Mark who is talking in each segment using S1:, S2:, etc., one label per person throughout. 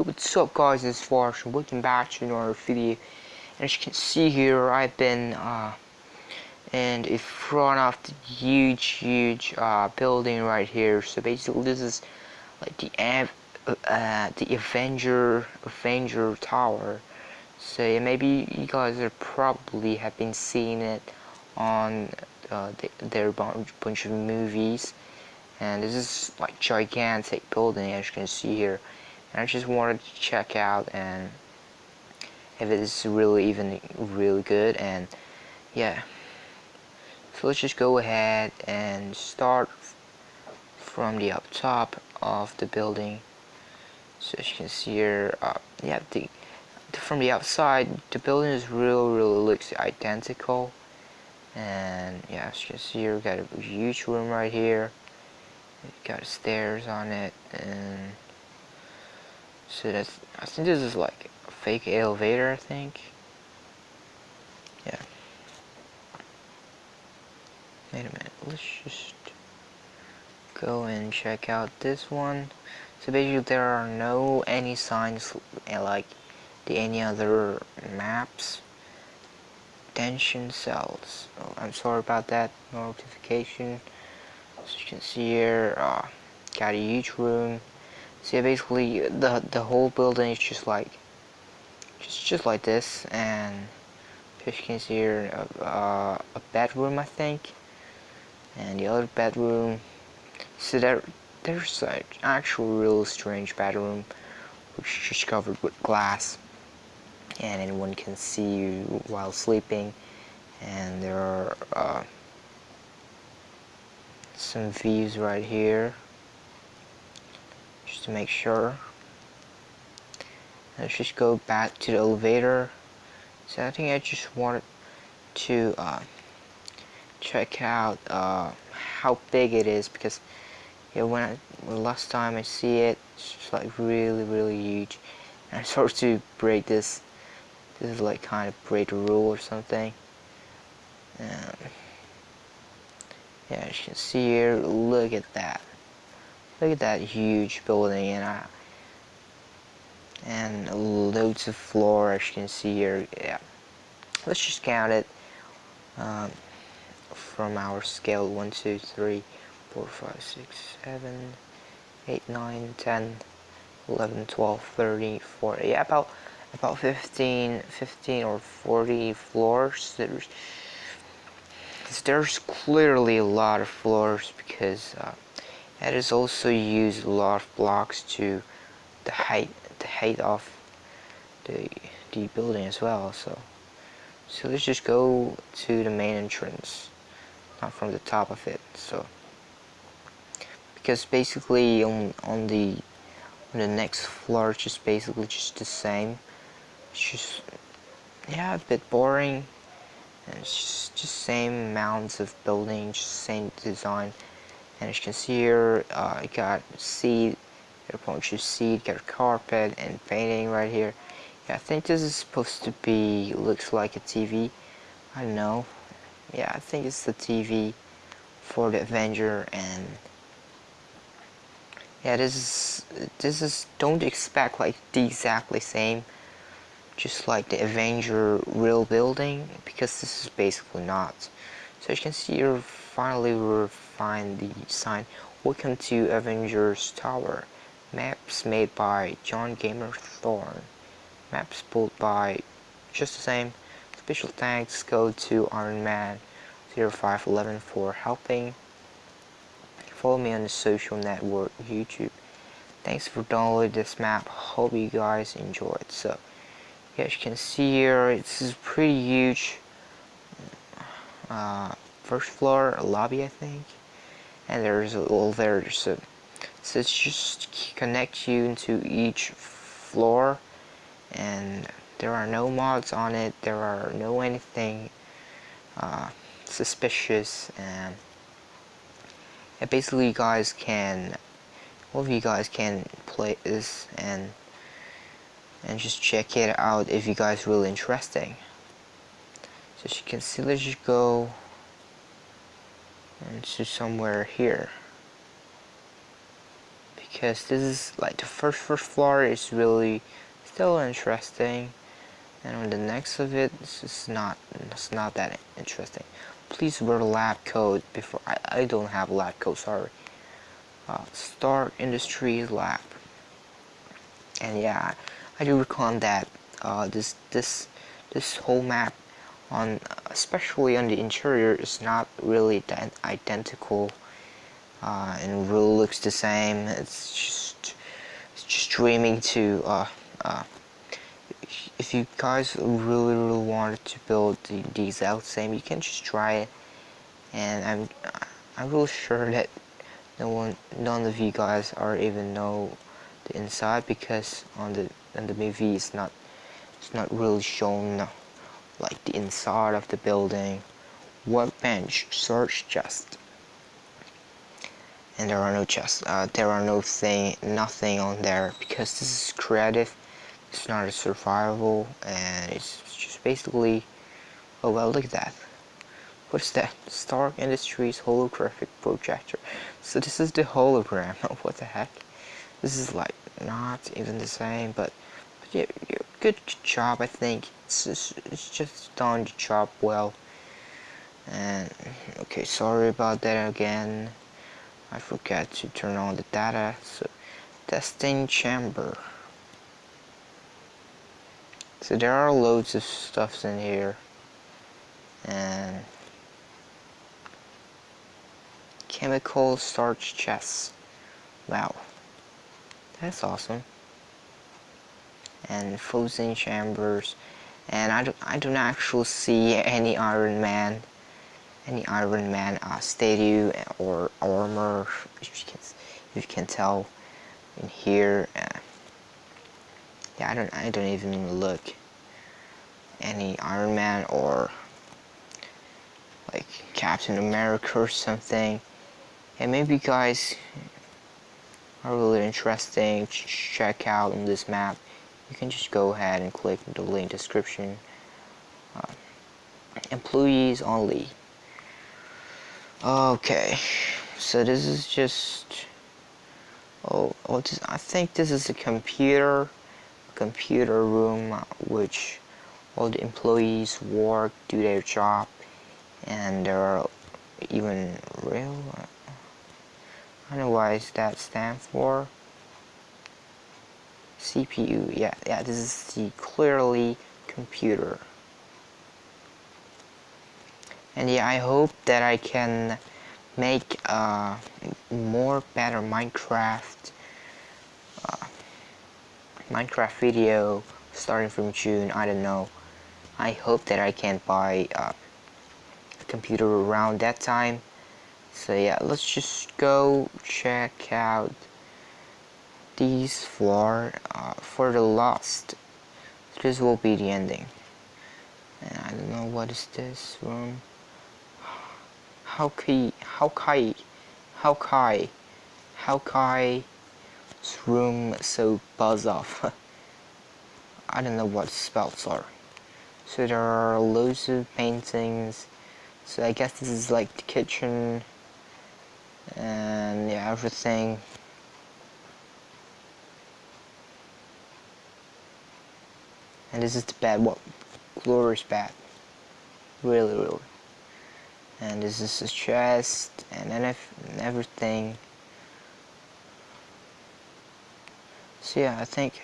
S1: Yo, what's up guys, it's Flash and welcome back to another video. And as you can see here, I've been uh, in front of the huge, huge uh, building right here. So basically this is like the uh, the Avenger, Avenger Tower. So yeah, maybe you guys are probably have been seeing it on uh, the, their bunch of movies. And this is like gigantic building as you can see here and I just wanted to check out and if it is really even really good and yeah. So let's just go ahead and start from the up top of the building. So as you can see here uh, yeah the, from the outside the building is real really looks identical. And yeah as you can see here we got a huge room right here. Got stairs on it and so that's, I think this is like a fake elevator, I think. Yeah. Wait a minute, let's just go and check out this one. So basically there are no any signs eh, like the any other maps. Tension cells. Oh, I'm sorry about that notification. As you can see here, uh, got a huge room so basically the the whole building is just like just just like this and as you can see here uh, a bedroom I think and the other bedroom so there there's an actual real strange bedroom which is just covered with glass and anyone can see you while sleeping and there are uh, some views right here just to make sure. Let's just go back to the elevator. So I think I just wanted to uh, check out uh, how big it is because yeah, when I last time I see it, it's like really really huge. And I started to break this. This is like kind of break the rule or something. Um, yeah, as you can see here, look at that. Look at that huge building and and loads of floor as you can see here. Yeah, let's just count it um, from our scale 1, 2, 3, 4, 5, 6, 7, 8, 9, 10, 11, 12, 13, 14. Yeah, about about 15, 15 or 40 floors. There's there's clearly a lot of floors because. Uh, it is also used a lot of blocks to the height the height of the the building as well so. So let's just go to the main entrance not from the top of it so. Because basically on on the on the next floor it's just basically just the same. It's just yeah a bit boring. And it's just, just same amounts of building just same design and as you can see here uh, you got got a bunch of seat got carpet and painting right here. Yeah I think this is supposed to be looks like a TV I don't know. Yeah I think it's the TV for the Avenger and yeah this is this is don't expect like the exactly same just like the Avenger real building because this is basically not. So as you can see here finally we're find the sign Welcome to Avengers Tower. Maps made by John Gamer Thorne. Maps pulled by just the same. Special thanks go to Iron Man 0511 for helping. Follow me on the social network YouTube. Thanks for downloading this map. Hope you guys enjoy it. So, yeah, as you can see here, this is pretty huge. Uh, first floor lobby, I think and there's a little there so so it's just connect you into each floor. And there are no mods on it. There are no anything uh, suspicious. And, and basically you guys can all of you guys can play this and and just check it out if you guys really interesting. So as you can see let's just go and to somewhere here. Because this is like the first first floor is really still interesting. And on the next of it it's not it's not that interesting. Please wear lab coat before I, I don't have lab coat sorry. Uh, Stark Industries lab. And yeah I do recall that uh, this this this whole map on especially on the interior is not really that identical uh, and really looks the same. It's just it's just dreaming to uh, uh, if you guys really really wanted to build the, the exact same you can just try it. And I'm I'm really sure that no one none of you guys are even know the inside because on the on the movie it's not it's not really shown like the inside of the building workbench search chest. And there are no chests uh, there are no thing nothing on there because this is creative. It's not a survival and it's just basically oh well look at that. What is that? Stark Industries holographic projector. So this is the hologram. What the heck? This is like not even the same but, but yeah, good job I think. It's just, it's just done the job well. And okay sorry about that again. I forgot to turn on the data so testing chamber. So there are loads of stuffs in here. And chemical starch chests. Wow. That's awesome and frozen chambers. And I do, I do not actually see any Iron Man any Iron Man uh, statue or armor if you can, if you can tell in here. Uh, yeah I don't I don't even look any Iron Man or like Captain America or something. And maybe guys are really interesting to check out on this map you can just go ahead and click the link description. Uh, employees only. Okay so this is just oh, oh this, I think this is a computer computer room which all the employees work do their job and there are even real uh, I don't know why that stand for CPU yeah yeah this is the clearly computer. And yeah I hope that I can make a more better Minecraft uh, Minecraft video starting from June. I don't know. I hope that I can buy a computer around that time. So yeah let's just go check out these floor uh, for the lost this will be the ending. And I don't know what is this room. How kai how kai how kai how kai room so buzz off. I don't know what spells are. So there are loads of paintings so I guess this is like the kitchen and yeah everything and this is the bed what glorious bed really really. And this is a chest and then everything. So yeah I think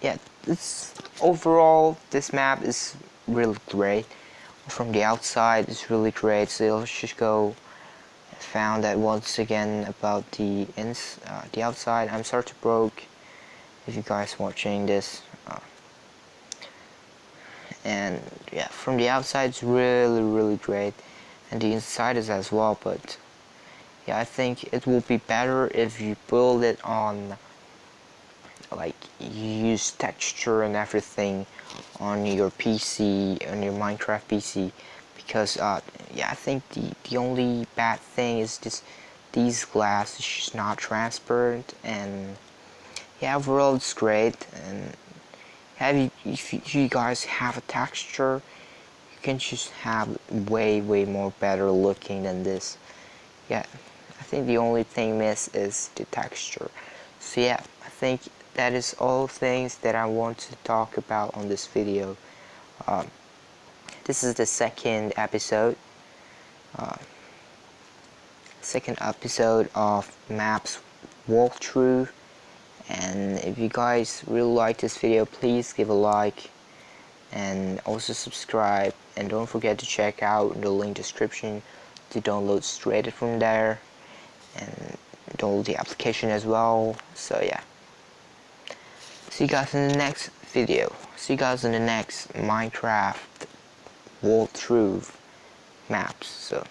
S1: yeah this overall this map is really great. From the outside it's really great. So let's just go found that once again about the ins uh, the outside. I'm sorry to broke if you guys watching this. Uh, and yeah from the outside it's really really great. And the inside is as well but yeah I think it will be better if you build it on like use texture and everything on your PC on your Minecraft PC because uh, yeah I think the the only bad thing is this these glass is just not transparent and yeah overall it's great and have if you guys have a texture? You can just have way way more better looking than this. Yeah I think the only thing miss is the texture. So yeah I think that is all things that I want to talk about on this video. Um, this is the second episode uh, second episode of maps walkthrough and if you guys really like this video please give a like and also subscribe. And don't forget to check out the link description to download straight from there and download the application as well. So yeah. See you guys in the next video. See you guys in the next minecraft walkthrough maps. So